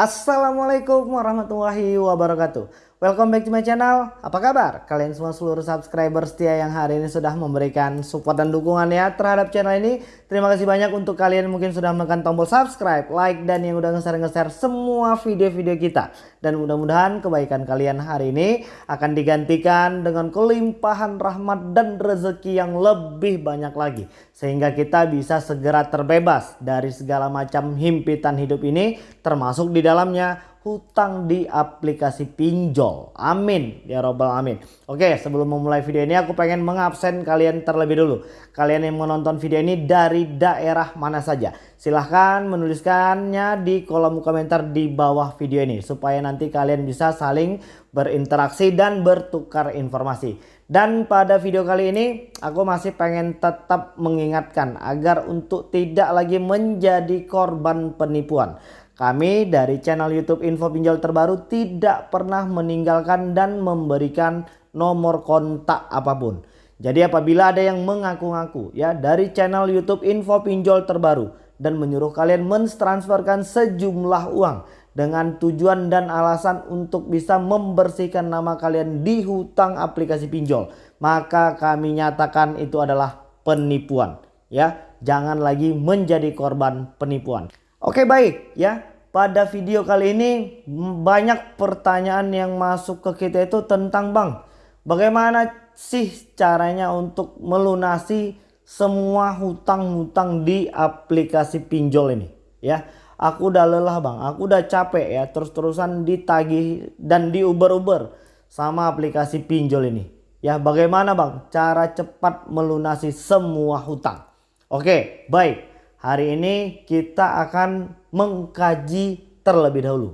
Assalamualaikum warahmatullahi wabarakatuh Welcome back to my channel. Apa kabar? Kalian semua seluruh subscriber setia yang hari ini sudah memberikan support dan dukungan ya terhadap channel ini. Terima kasih banyak untuk kalian mungkin sudah menekan tombol subscribe, like, dan yang udah nge-share-nge-share semua video-video kita. Dan mudah-mudahan kebaikan kalian hari ini akan digantikan dengan kelimpahan rahmat dan rezeki yang lebih banyak lagi. Sehingga kita bisa segera terbebas dari segala macam himpitan hidup ini termasuk di dalamnya hutang di aplikasi pinjol. Amin ya robbal amin. Oke sebelum memulai video ini aku pengen mengabsen kalian terlebih dulu. Kalian yang menonton video ini dari daerah mana saja. Silahkan menuliskannya di kolom komentar di bawah video ini. Supaya nanti kalian bisa saling berinteraksi dan bertukar informasi. Dan pada video kali ini aku masih pengen tetap mengingatkan agar untuk tidak lagi menjadi korban penipuan. Kami dari channel YouTube Info Pinjol Terbaru tidak pernah meninggalkan dan memberikan nomor kontak apa pun. Jadi apabila ada yang mengaku-ngaku ya dari channel YouTube Info Pinjol Terbaru dan menyuruh kalian mentransferkan sejumlah uang dengan tujuan dan alasan untuk bisa membersihkan nama kalian di hutang aplikasi pinjol, maka kami nyatakan itu adalah penipuan ya. Jangan lagi menjadi korban penipuan. Oke baik ya pada video kali ini banyak pertanyaan yang masuk ke kita itu tentang bang bagaimana sih caranya untuk melunasi semua hutang-hutang di aplikasi pinjol ini? Ya aku udah lelah bang. Aku udah capek ya terus-terusan ditagih dan diuber-uber sama aplikasi pinjol ini. Ya bagaimana bang cara cepat melunasi semua hutang? Oke baik hari ini kita akan mengkaji terlebih dahulu.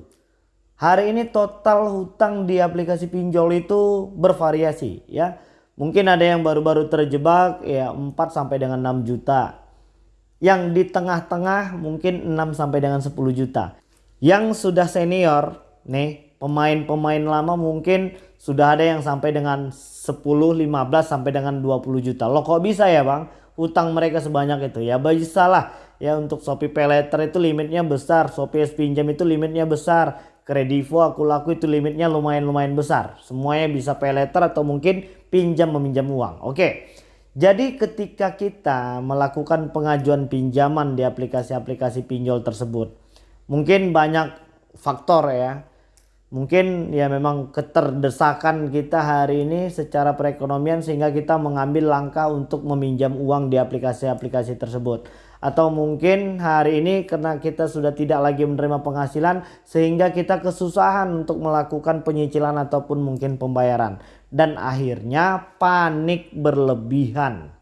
Hari ini total hutang di aplikasi pinjol itu bervariasi ya. Mungkin ada yang baru-baru terjebak ya 4 sampai dengan 6 juta. Yang di tengah-tengah mungkin 6 sampai dengan 10 juta. Yang sudah senior nih pemain-pemain lama mungkin sudah ada yang sampai dengan 10, 15 sampai dengan 20 juta. Loh kok bisa ya bang? Hutang mereka sebanyak itu. Ya bisa lah. Ya untuk Shopee Paylater itu limitnya besar. Shopee pinjam itu limitnya besar. Kredivo aku laku itu limitnya lumayan-lumayan besar. Semuanya bisa Paylater atau mungkin pinjam meminjam uang. Oke. Jadi ketika kita melakukan pengajuan pinjaman di aplikasi-aplikasi pinjol tersebut mungkin banyak faktor ya mungkin ya memang keterdesakan kita hari ini secara perekonomian sehingga kita mengambil langkah untuk meminjam uang di aplikasi-aplikasi tersebut atau mungkin hari ini karena kita sudah tidak lagi menerima penghasilan sehingga kita kesusahan untuk melakukan penyicilan ataupun mungkin pembayaran dan akhirnya panik berlebihan.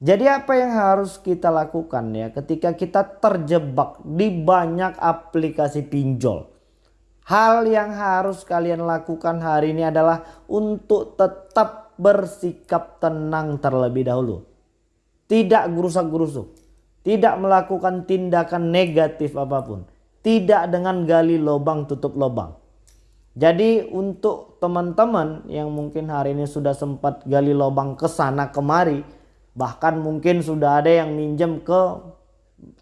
Jadi apa yang harus kita lakukan ya ketika kita terjebak di banyak aplikasi pinjol? Hal yang harus kalian lakukan hari ini adalah untuk tetap bersikap tenang terlebih dahulu. Tidak gerusak-gerusuk tidak melakukan tindakan negatif apa pun. Tidak dengan gali lubang tutup lubang. Jadi untuk teman-teman yang mungkin hari ini sudah sempat gali lubang ke sana kemari. Bahkan mungkin sudah ada yang minjem ke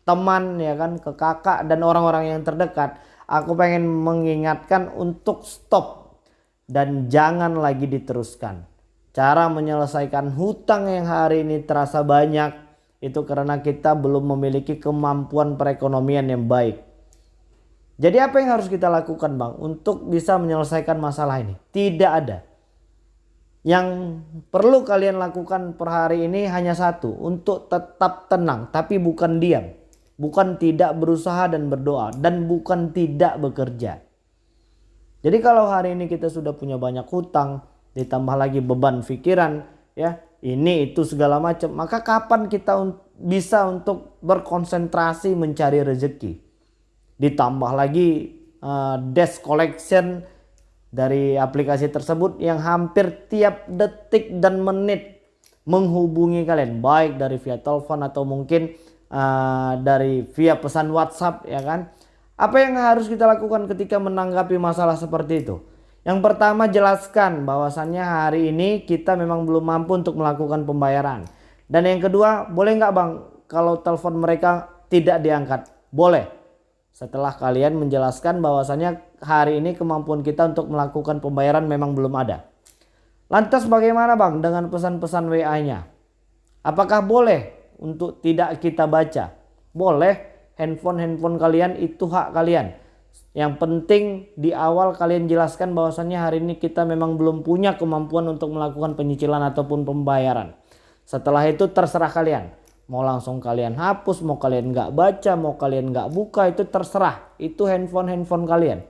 teman ya kan. Ke kakak dan orang-orang yang terdekat. Aku pengen mengingatkan untuk stop. Dan jangan lagi diteruskan. Cara menyelesaikan hutang yang hari ini terasa banyak itu karena kita belum memiliki kemampuan perekonomian yang baik. Jadi apa yang harus kita lakukan bang untuk bisa menyelesaikan masalah ini? Tidak ada. Yang perlu kalian lakukan per hari ini hanya satu. Untuk tetap tenang tapi bukan diam. Bukan tidak berusaha dan berdoa. Dan bukan tidak bekerja. Jadi kalau hari ini kita sudah punya banyak hutang. Ditambah lagi beban pikiran. ya ini itu segala macam. Maka kapan kita bisa untuk berkonsentrasi mencari rezeki? Ditambah lagi uh, desk collection dari aplikasi tersebut yang hampir tiap detik dan menit menghubungi kalian baik dari via telepon atau mungkin uh, dari via pesan WhatsApp ya kan. Apa yang harus kita lakukan ketika menanggapi masalah seperti itu? Yang pertama jelaskan bahwasannya hari ini kita memang belum mampu untuk melakukan pembayaran. Dan yang kedua boleh nggak bang kalau telepon mereka tidak diangkat? Boleh. setelah kalian menjelaskan bahwasannya hari ini kemampuan kita untuk melakukan pembayaran memang belum ada. Lantas bagaimana Bang dengan pesan-pesan WA-nya? Apakah boleh untuk tidak kita baca? Boleh, handphone-handphone kalian itu hak kalian. Yang penting di awal kalian jelaskan bahwasannya hari ini kita memang belum punya kemampuan untuk melakukan penyicilan ataupun pembayaran. Setelah itu terserah kalian mau langsung kalian hapus mau kalian nggak baca mau kalian nggak buka itu terserah itu handphone handphone kalian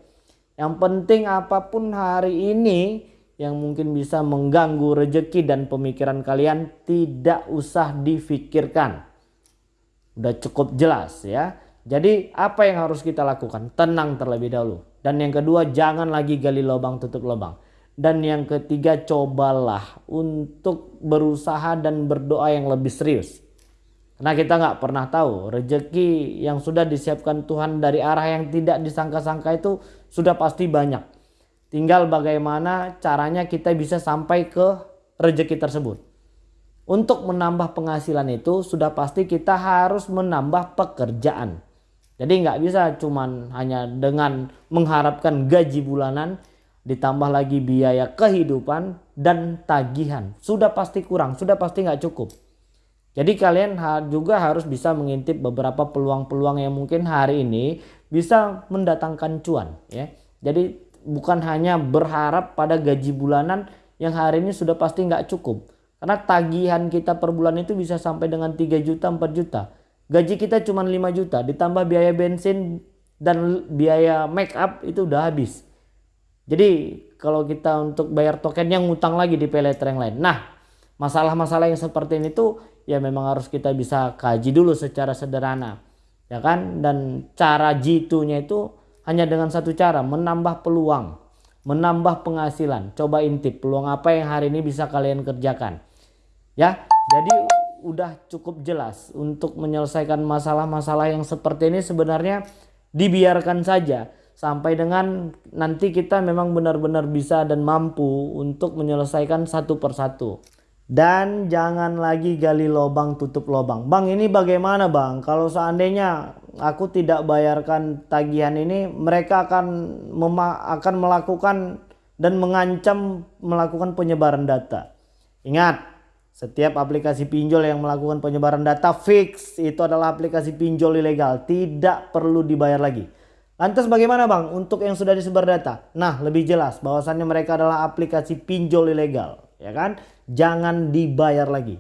yang penting apa pun hari ini yang mungkin bisa mengganggu rejeki dan pemikiran kalian tidak usah difikirkan. Udah cukup jelas ya. Jadi apa yang harus kita lakukan? Tenang terlebih dahulu. Dan yang kedua jangan lagi gali lubang tutup lubang. Dan yang ketiga cobalah untuk berusaha dan berdoa yang lebih serius. Karena kita nggak pernah tahu rejeki yang sudah disiapkan Tuhan dari arah yang tidak disangka-sangka itu sudah pasti banyak. Tinggal bagaimana caranya kita bisa sampai ke rejeki tersebut. Untuk menambah penghasilan itu sudah pasti kita harus menambah pekerjaan. Jadi nggak bisa cuman hanya dengan mengharapkan gaji bulanan ditambah lagi biaya kehidupan dan tagihan. Sudah pasti kurang, sudah pasti nggak cukup. Jadi kalian juga harus bisa mengintip beberapa peluang-peluang yang mungkin hari ini bisa mendatangkan cuan ya. Jadi bukan hanya berharap pada gaji bulanan yang hari ini sudah pasti nggak cukup. Karena tagihan kita per bulan itu bisa sampai dengan 3 juta 4 juta. Gaji kita cuma 5 juta ditambah biaya bensin dan biaya make up itu udah habis. Jadi kalau kita untuk bayar token yang ngutang lagi di paylater yang lain. Nah masalah-masalah yang seperti ini tuh ya memang harus kita bisa kaji dulu secara sederhana ya kan dan cara jitunya itu hanya dengan satu cara menambah peluang menambah penghasilan. Coba intip peluang apa yang hari ini bisa kalian kerjakan? Ya jadi udah cukup jelas untuk menyelesaikan masalah-masalah yang seperti ini sebenarnya dibiarkan saja. Sampai dengan nanti kita memang benar-benar bisa dan mampu untuk menyelesaikan satu persatu dan jangan lagi gali lubang tutup lubang. Bang ini bagaimana bang? Kalau seandainya aku tidak bayarkan tagihan ini, mereka akan akan melakukan dan mengancam melakukan penyebaran data. Ingat, setiap aplikasi pinjol yang melakukan penyebaran data fix itu adalah aplikasi pinjol ilegal, tidak perlu dibayar lagi. Lantas bagaimana bang untuk yang sudah disebar data? Nah lebih jelas bahwasannya mereka adalah aplikasi pinjol ilegal ya kan? Jangan dibayar lagi.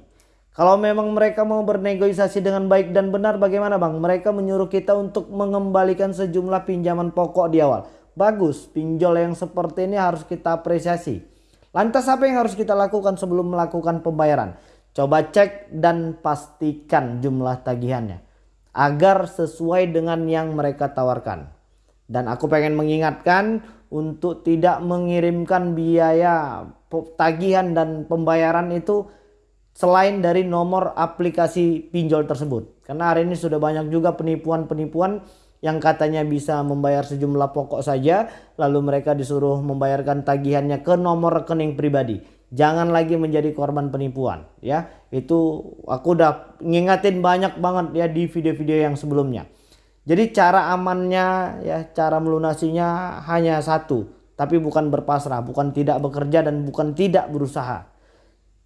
Kalau memang mereka mau bernegosiasi dengan baik dan benar bagaimana bang? Mereka menyuruh kita untuk mengembalikan sejumlah pinjaman pokok di awal. Bagus, pinjol yang seperti ini harus kita apresiasi. Lantas apa yang harus kita lakukan sebelum melakukan pembayaran? Coba cek dan pastikan jumlah tagihannya. Agar sesuai dengan yang mereka tawarkan. Dan aku pengen mengingatkan untuk tidak mengirimkan biaya tagihan dan pembayaran itu selain dari nomor aplikasi pinjol tersebut. Karena hari ini sudah banyak juga penipuan-penipuan yang katanya bisa membayar sejumlah pokok saja lalu mereka disuruh membayarkan tagihannya ke nomor rekening pribadi. Jangan lagi menjadi korban penipuan ya. Itu aku udah ngingatin banyak banget ya di video-video yang sebelumnya. Jadi cara amannya ya cara melunasinya hanya satu. Tapi bukan berpasrah, bukan tidak bekerja dan bukan tidak berusaha.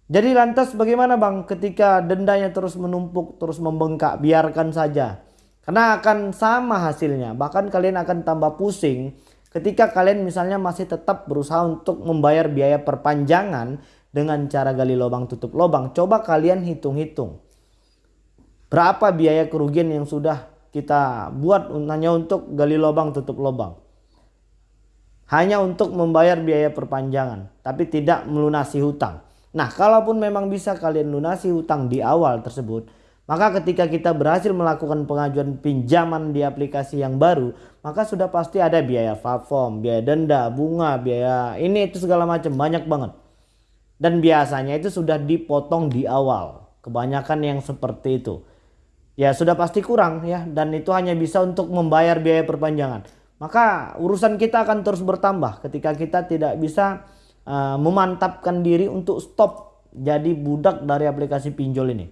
Jadi lantas bagaimana bang ketika dendanya terus menumpuk, terus membengkak, biarkan saja. Karena akan sama hasilnya, bahkan kalian akan tambah pusing ketika kalian misalnya masih tetap berusaha untuk membayar biaya perpanjangan dengan cara gali lubang tutup lubang. Coba kalian hitung-hitung. Berapa biaya kerugian yang sudah kita buat hanya untuk gali lubang tutup lubang. Hanya untuk membayar biaya perpanjangan, tapi tidak melunasi hutang. Nah, kalaupun memang bisa kalian lunasi hutang di awal tersebut, maka ketika kita berhasil melakukan pengajuan pinjaman di aplikasi yang baru, maka sudah pasti ada biaya platform, biaya denda, bunga, biaya ini itu segala macam banyak banget. Dan biasanya itu sudah dipotong di awal. Kebanyakan yang seperti itu ya sudah pasti kurang ya dan itu hanya bisa untuk membayar biaya perpanjangan. Maka urusan kita akan terus bertambah ketika kita tidak bisa uh, memantapkan diri untuk stop jadi budak dari aplikasi pinjol ini.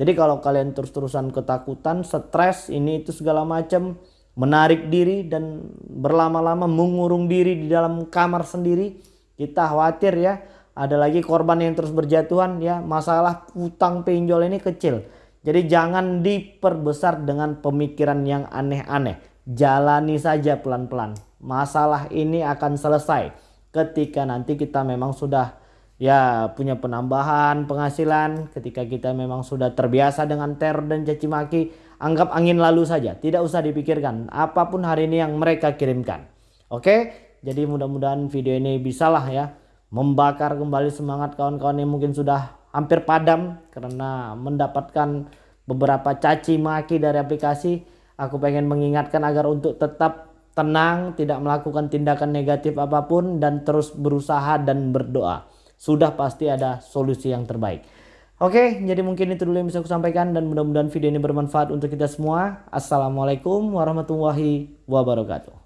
Jadi kalau kalian terus-terusan ketakutan, stres, ini itu segala macam, menarik diri dan berlama-lama mengurung diri di dalam kamar sendiri. Kita khawatir ya, ada lagi korban yang terus berjatuhan ya. Masalah utang pinjol ini kecil. Jadi jangan diperbesar dengan pemikiran yang aneh-aneh. Jalani saja pelan-pelan. Masalah ini akan selesai ketika nanti kita memang sudah ya punya penambahan penghasilan ketika kita memang sudah terbiasa dengan teror dan caci maki anggap angin lalu saja. Tidak usah dipikirkan apa pun hari ini yang mereka kirimkan. Oke? Jadi mudah-mudahan video ini bisalah ya membakar kembali semangat kawan-kawan yang mungkin sudah hampir padam karena mendapatkan beberapa caci maki dari aplikasi aku pengen mengingatkan agar untuk tetap tenang tidak melakukan tindakan negatif apa pun dan terus berusaha dan berdoa sudah pasti ada solusi yang terbaik. Oke, jadi mungkin itu dulu yang bisa aku sampaikan dan mudah-mudahan video ini bermanfaat untuk kita semua. Assalamualaikum warahmatullahi wabarakatuh.